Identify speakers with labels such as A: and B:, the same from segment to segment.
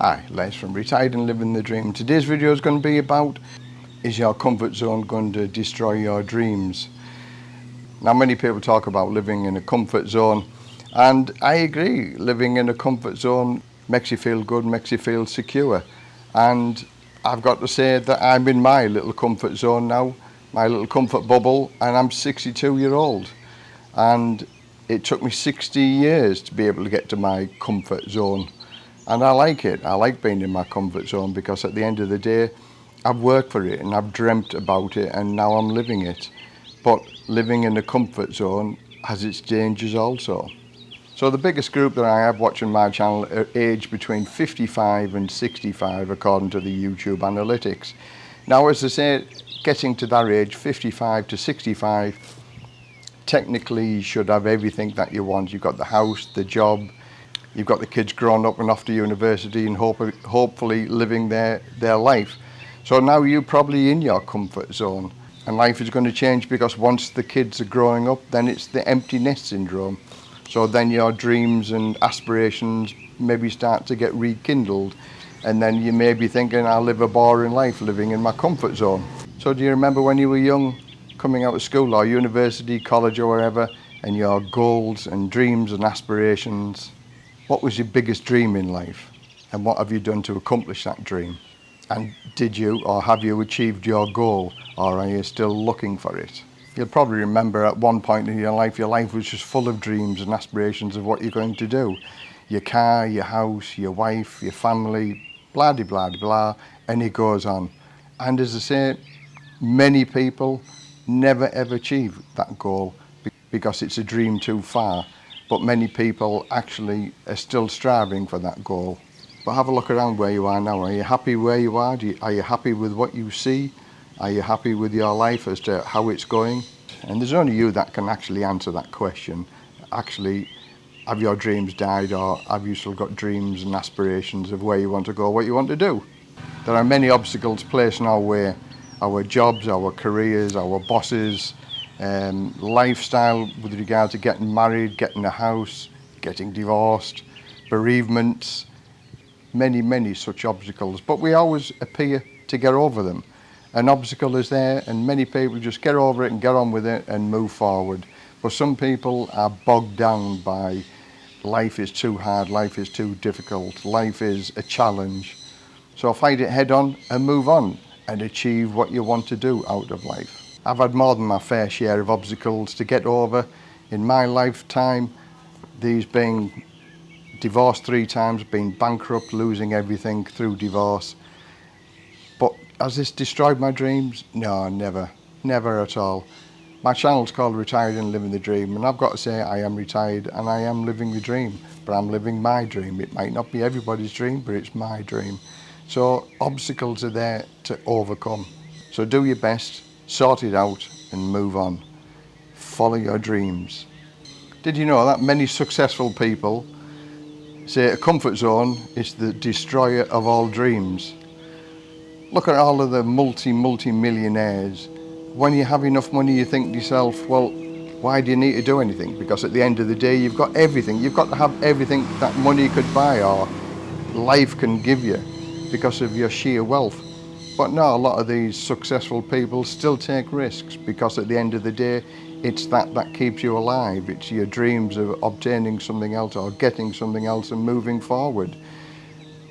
A: Hi, Les from Retired and Living the Dream. Today's video is going to be about is your comfort zone going to destroy your dreams? Now many people talk about living in a comfort zone and I agree, living in a comfort zone makes you feel good, makes you feel secure and I've got to say that I'm in my little comfort zone now, my little comfort bubble and I'm 62 year old and it took me 60 years to be able to get to my comfort zone and I like it. I like being in my comfort zone because at the end of the day I've worked for it and I've dreamt about it and now I'm living it. But living in a comfort zone has its dangers also. So the biggest group that I have watching my channel are aged between 55 and 65 according to the YouTube analytics. Now as I say, getting to that age, 55 to 65, technically you should have everything that you want. You've got the house, the job, you've got the kids grown up and off to university and hope, hopefully living their, their life. So now you're probably in your comfort zone and life is going to change because once the kids are growing up, then it's the empty nest syndrome. So then your dreams and aspirations maybe start to get rekindled and then you may be thinking, I'll live a boring life living in my comfort zone. So do you remember when you were young, coming out of school or university, college or wherever, and your goals and dreams and aspirations. What was your biggest dream in life? And what have you done to accomplish that dream? And did you or have you achieved your goal or are you still looking for it? You'll probably remember at one point in your life, your life was just full of dreams and aspirations of what you're going to do. Your car, your house, your wife, your family, blah, blah, blah, blah, and it goes on. And as I say, many people never ever achieve that goal because it's a dream too far. but many people actually are still striving for that goal. But have a look around where you are now. Are you happy where you are? You, are you happy with what you see? Are you happy with your life as to how it's going? And there's only you that can actually answer that question. Actually, have your dreams died or have you still got dreams and aspirations of where you want to go, what you want to do? There are many obstacles placed in our way, our jobs, our careers, our bosses, um, lifestyle with regard to getting married, getting a house, getting divorced, bereavements, many, many such obstacles. But we always appear to get over them. An obstacle is there and many people just get over it and get on with it and move forward. But some people are bogged down by life is too hard, life is too difficult, life is a challenge. So fight it head on and move on and achieve what you want to do out of life. I've had more than my fair share of obstacles to get over in my lifetime. These being divorced three times, being bankrupt, losing everything through divorce. But has this destroyed my dreams? No, never. Never at all. My channel's called Retired and Living the Dream and I've got to say I am retired and I am living the dream. But I'm living my dream. It might not be everybody's dream, but it's my dream. So obstacles are there to overcome. So do your best sort it out and move on. Follow your dreams. Did you know that many successful people say a comfort zone is the destroyer of all dreams? Look at all of the multi, multi-millionaires. When you have enough money, you think to yourself, well, why do you need to do anything? Because at the end of the day, you've got everything. You've got to have everything that money could buy or life can give you because of your sheer wealth. But no, a lot of these successful people still take risks because at the end of the day, it's that that keeps you alive. It's your dreams of obtaining something else or getting something else and moving forward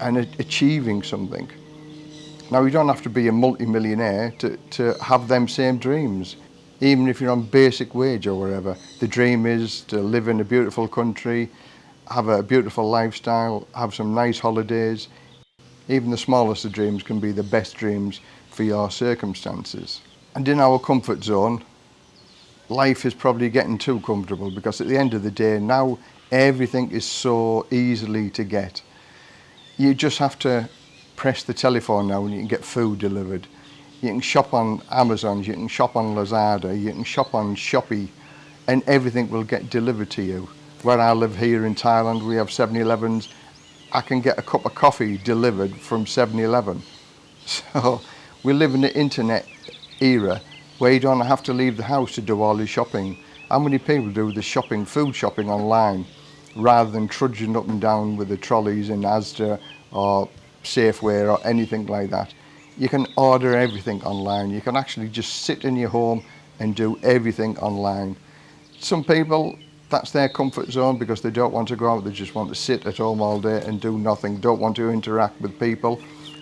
A: and achieving something. Now, you don't have to be a multi-millionaire to, to have them same dreams. Even if you're on basic wage or whatever, the dream is to live in a beautiful country, have a beautiful lifestyle, have some nice holidays, even the smallest of dreams can be the best dreams for your circumstances. And in our comfort zone, life is probably getting too comfortable because at the end of the day now everything is so easily to get. You just have to press the telephone now and you can get food delivered. You can shop on Amazon, you can shop on Lazada, you can shop on Shopee and everything will get delivered to you. Where I live here in Thailand we have 7-Elevens I can get a cup of coffee delivered from 7-Eleven. So we live in the internet era where you don't have to leave the house to do all your shopping. How many people do the shopping, food shopping online rather than trudging up and down with the trolleys in Asda or Safeway or anything like that? You can order everything online. You can actually just sit in your home and do everything online. Some people that's their comfort zone because they don't want to go out. They just want to sit at home all day and do nothing. Don't want to interact with people.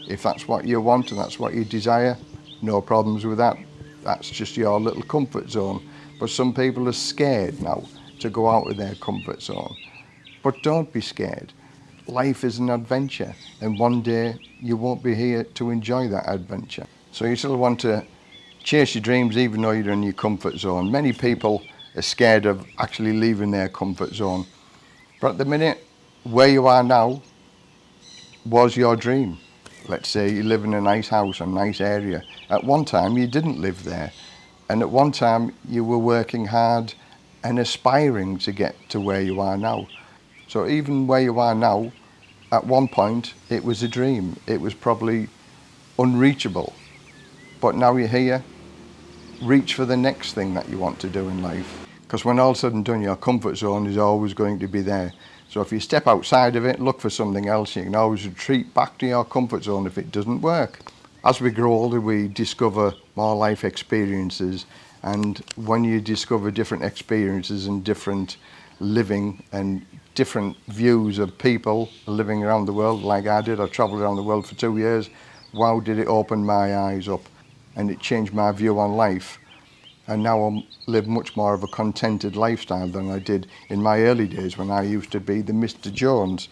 A: If that's what you want and that's what you desire, no problems with that. That's just your little comfort zone. But some people are scared now to go out of their comfort zone. But don't be scared. Life is an adventure and one day you won't be here to enjoy that adventure. So you still want to chase your dreams even though you're in your comfort zone. Many people are scared of actually leaving their comfort zone. But at the minute, where you are now was your dream. Let's say you live in a nice house, a nice area. At one time you didn't live there. And at one time you were working hard and aspiring to get to where you are now. So even where you are now, at one point it was a dream. It was probably unreachable. But now you're here, reach for the next thing that you want to do in life. Because when all said and done, your comfort zone is always going to be there. So if you step outside of it, look for something else, you can always retreat back to your comfort zone if it doesn't work. As we grow older, we discover more life experiences. And when you discover different experiences and different living and different views of people living around the world like I did, I travelled around the world for two years, wow did it open my eyes up and it changed my view on life. And now I live much more of a contented lifestyle than I did in my early days when I used to be the Mr. Jones,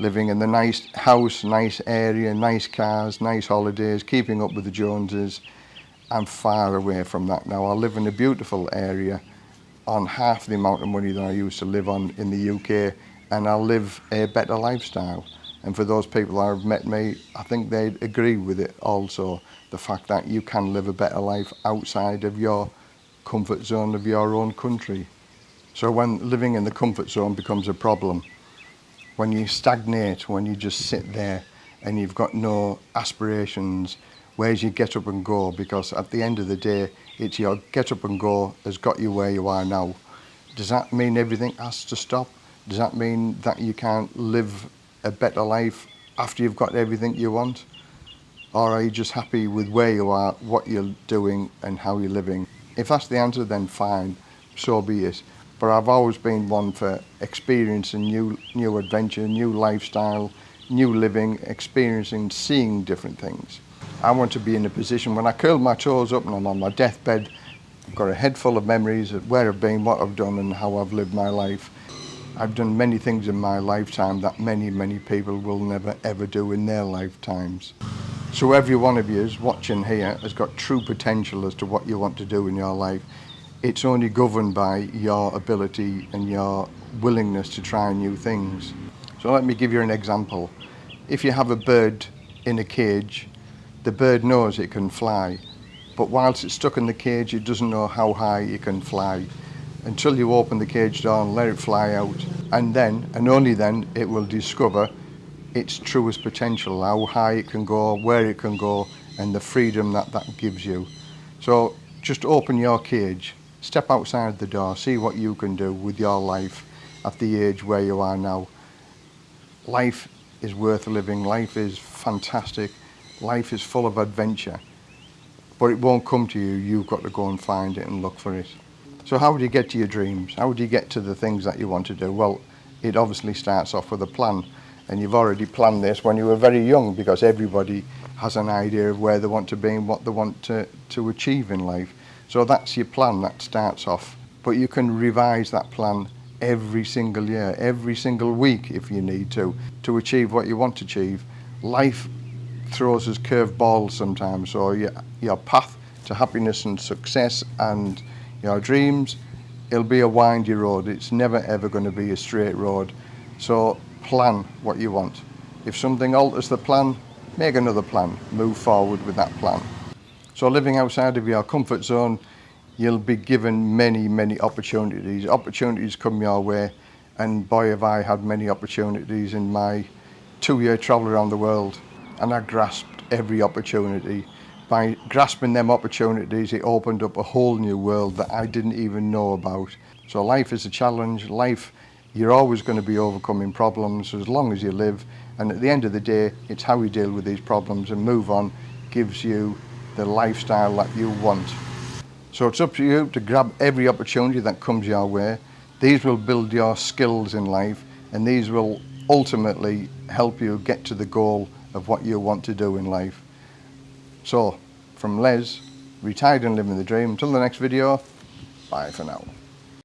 A: living in the nice house, nice area, nice cars, nice holidays, keeping up with the Joneses. I'm far away from that now. I live in a beautiful area on half the amount of money that I used to live on in the UK and I live a better lifestyle. And for those people that have met me, I think they'd agree with it also. The fact that you can live a better life outside of your comfort zone of your own country. So when living in the comfort zone becomes a problem, when you stagnate, when you just sit there and you've got no aspirations, where's your get up and go? Because at the end of the day, it's your get up and go has got you where you are now. Does that mean everything has to stop? Does that mean that you can't live a better life after you've got everything you want? Or are you just happy with where you are, what you're doing and how you're living? If that's the answer, then fine, so be it. But I've always been one for experiencing new, new adventure, new lifestyle, new living, experiencing, seeing different things. I want to be in a position when I curl my toes up and I'm on my deathbed, I've got a head full of memories of where I've been, what I've done and how I've lived my life. I've done many things in my lifetime that many, many people will never ever do in their lifetimes. So every one of you watching here has got true potential as to what you want to do in your life. It's only governed by your ability and your willingness to try new things. So let me give you an example. If you have a bird in a cage, the bird knows it can fly, but whilst it's stuck in the cage, it doesn't know how high it can fly until you open the cage door and let it fly out. And then, and only then, it will discover its truest potential, how high it can go, where it can go, and the freedom that that gives you. So just open your cage, step outside the door, see what you can do with your life at the age where you are now. Life is worth living, life is fantastic, life is full of adventure. But it won't come to you, you've got to go and find it and look for it. So how do you get to your dreams? How do you get to the things that you want to do? Well, it obviously starts off with a plan. And you've already planned this when you were very young because everybody has an idea of where they want to be and what they want to, to achieve in life. So that's your plan that starts off. But you can revise that plan every single year, every single week if you need to, to achieve what you want to achieve. Life throws us curveballs sometimes, so your, your path to happiness and success and You know, dreams, it'll be a windy road. It's never ever going to be a straight road. So plan what you want. If something alters the plan, make another plan. Move forward with that plan. So living outside of your comfort zone, you'll be given many, many opportunities. Opportunities come your way. And boy, have I had many opportunities in my two-year travel around the world. And I grasped every opportunity. By grasping them opportunities, it opened up a whole new world that I didn't even know about. So life is a challenge, life You're always going to be overcoming problems as long as you live. And at the end of the day, it's how you deal with these problems and move on gives you the lifestyle that you want. So it's up to you to grab every opportunity that comes your way. These will build your skills in life and these will ultimately help you get to the goal of what you want to do in life. So, from Les, retired and living the dream, until the next video, bye for now.